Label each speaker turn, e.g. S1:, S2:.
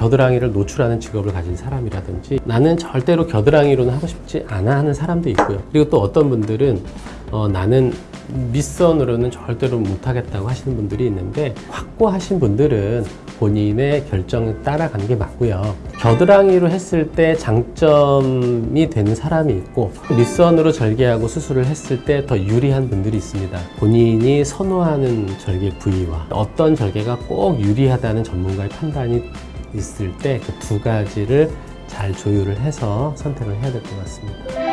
S1: 겨드랑이를 노출하는 직업을 가진 사람이라든지 나는 절대로 겨드랑이로는 하고 싶지 않아 하는 사람도 있고요. 그리고 또 어떤 분들은 어, 나는 밑선으로는 절대로 못하겠다고 하시는 분들이 있는데 확고하신 분들은 본인의 결정에 따라가는 게 맞고요. 겨드랑이로 했을 때 장점이 되는 사람이 있고 밑선으로 절개하고 수술을 했을 때 더 유리한 분들이 있습니다. 본인이 선호하는 절개 부위와 어떤 절개가 꼭 유리하다는 전문가의 판단이 있을 때 그 두 가지를 잘 조율을 해서 선택을 해야 될 것 같습니다.